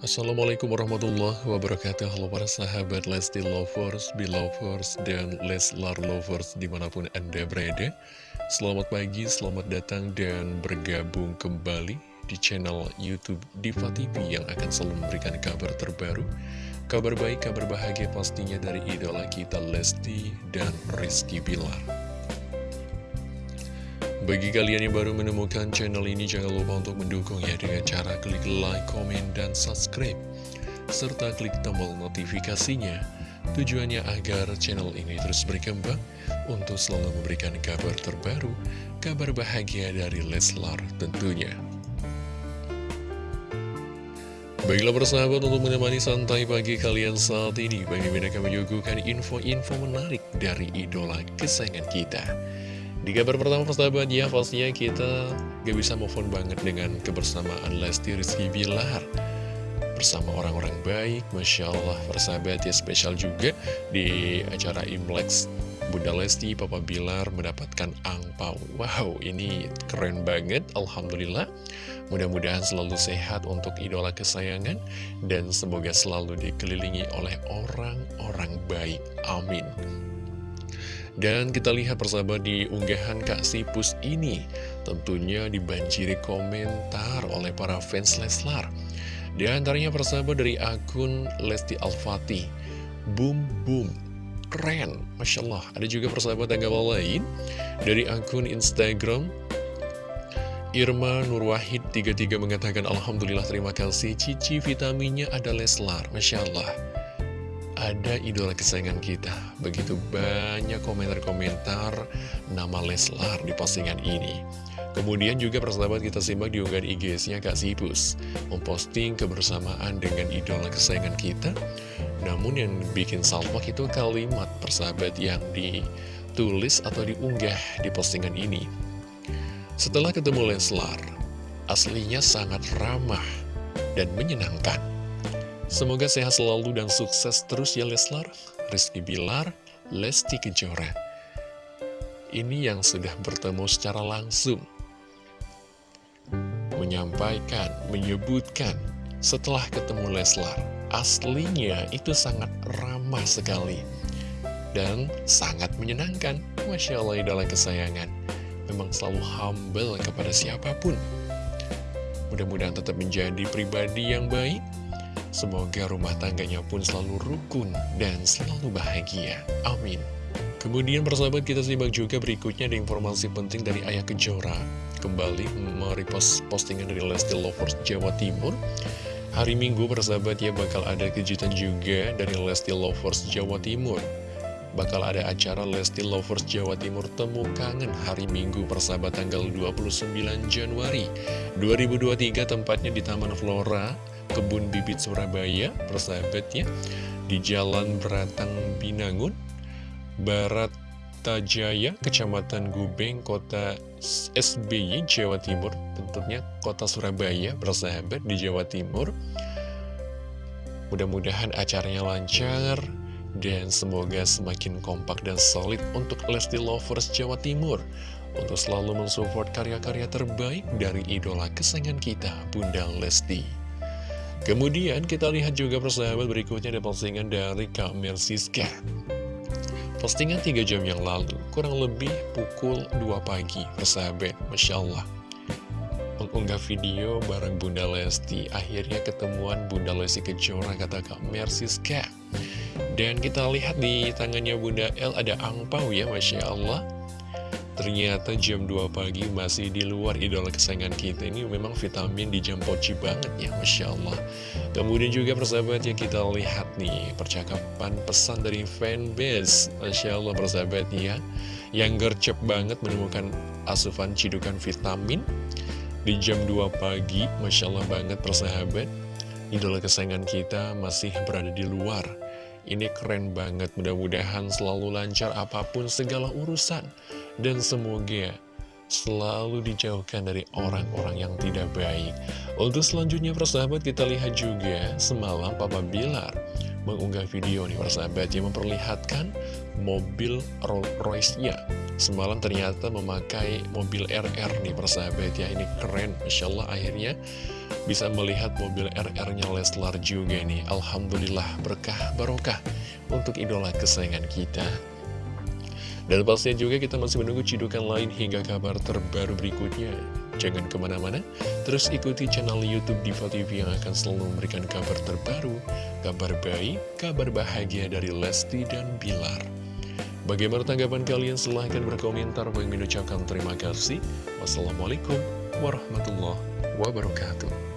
Assalamualaikum warahmatullahi wabarakatuh. Halo para sahabat Lesti Lovers, Belovers, dan Leslar Lovers di mana pun Anda berada. Selamat pagi, selamat datang dan bergabung kembali di channel Youtube Diva TV yang akan selalu memberikan kabar terbaru Kabar baik, kabar bahagia pastinya dari idola kita Lesti dan Rizky Bilar bagi kalian yang baru menemukan channel ini, jangan lupa untuk mendukung ya dengan cara klik like, komen, dan subscribe. Serta klik tombol notifikasinya, tujuannya agar channel ini terus berkembang untuk selalu memberikan kabar terbaru, kabar bahagia dari Leslar tentunya. Baiklah persahabat untuk menemani santai pagi kalian saat ini Bagi mereka menyuguhkan info-info menarik dari idola kesayangan kita di kabar pertama persahabat ya pastinya kita gak bisa move on banget dengan kebersamaan Lesti Rizky Bilar. Bersama orang-orang baik, Masya Allah persahabat ya spesial juga di acara Imlex Bunda Lesti, Papa Bilar mendapatkan angpau. Wow ini keren banget Alhamdulillah. Mudah-mudahan selalu sehat untuk idola kesayangan Dan semoga selalu dikelilingi oleh orang-orang baik. Amin dan kita lihat persahabat di unggahan Kak Sipus ini Tentunya dibanjiri komentar oleh para fans Leslar. Di antaranya persahabat dari akun Lesti Alfati Boom boom Keren Masya Allah. Ada juga persahabat tanggapan lain Dari akun Instagram Irma Nurwahid 33 mengatakan Alhamdulillah terima kasih. Cici vitaminnya ada Leslar Masya Allah ada idola kesayangan kita. Begitu banyak komentar-komentar nama Leslar di postingan ini. Kemudian juga persahabat kita simak di unggahan IG-nya Kak Sipus Memposting kebersamaan dengan idola kesayangan kita Namun yang bikin salmak itu kalimat persahabat yang ditulis atau diunggah di postingan ini Setelah ketemu Leslar Aslinya sangat ramah dan menyenangkan Semoga sehat selalu dan sukses terus ya Leslar, Rizky Bilar, Lesti Kejora. Ini yang sudah bertemu secara langsung. Menyampaikan, menyebutkan setelah ketemu Leslar. Aslinya itu sangat ramah sekali. Dan sangat menyenangkan. Masya Allah idola kesayangan. Memang selalu humble kepada siapa pun. Mudah-mudahan tetap menjadi pribadi yang baik Semoga rumah tangganya pun selalu rukun dan selalu bahagia. Amin. Kemudian persahabat kita simak juga berikutnya ada informasi penting dari Ayah Kejora. Kembali merepost postingan dari Lesti Lovers Jawa Timur. Hari Minggu persahabat ya bakal ada kejutan juga dari Lesti Lovers Jawa Timur. Bakal ada acara Lesti Lovers Jawa Timur Temu Kangen hari Minggu persahabat tanggal 29 Januari 2023 tempatnya di Taman Flora Kebun Bibit Surabaya, persahabatnya, di Jalan Beratang Binangun, Barat Tajaya, Kecamatan Gubeng, Kota SBY, Jawa Timur, tentunya Kota Surabaya, persahabat di Jawa Timur. Mudah-mudahan acaranya lancar, dan semoga semakin kompak dan solid untuk Lesti Lovers Jawa Timur untuk selalu mensupport karya-karya terbaik dari idola kesayangan kita, Bunda Lesti. Kemudian kita lihat juga persahabat berikutnya ada postingan dari Kak Mersiska. Postingan 3 jam yang lalu, kurang lebih pukul 2 pagi, persahabat, Masya Allah. Mengunggah video bareng Bunda Lesti, akhirnya ketemuan Bunda Lesti Kejora kata Kak Mersiska. Dan kita lihat di tangannya Bunda L ada angpau ya, Masya Allah Ternyata jam 2 pagi masih di luar idola kesayangan kita Ini memang vitamin di jam poci banget ya Masya Allah. Kemudian juga persahabat yang kita lihat nih Percakapan pesan dari fanbase. Masya Allah persahabat ya. Yang gercep banget menemukan asupan cidukan vitamin Di jam 2 pagi. Masya Allah banget persahabat. Idola kesayangan kita masih berada di luar ini keren banget, mudah-mudahan selalu lancar apa pun segala urusan. Dan semoga selalu dijauhkan dari orang-orang yang tidak baik. Untuk selanjutnya persahabat kita lihat juga semalam Papa Bilar mengunggah video nih persahabat yang memperlihatkan mobil Rolls Royce-nya. Semalam ternyata memakai mobil RR nih persahabat ya Ini keren, Masya Allah akhirnya bisa melihat mobil RR-nya Leslar juga nih. Alhamdulillah berkah barokah untuk idola kesayangan kita. Dan pastinya juga kita masih menunggu cidukan lain hingga kabar terbaru berikutnya. Jangan ke mana-mana, terus ikuti channel Youtube Diva TV yang akan selalu memberikan kabar terbaru, kabar baik, kabar bahagia dari Lesti dan Bilar. Bagaimana tanggapan kalian? Silahkan berkomentar. Bagi mengucapkan terima kasih. Wassalamualaikum warahmatullahi wabarakatuh.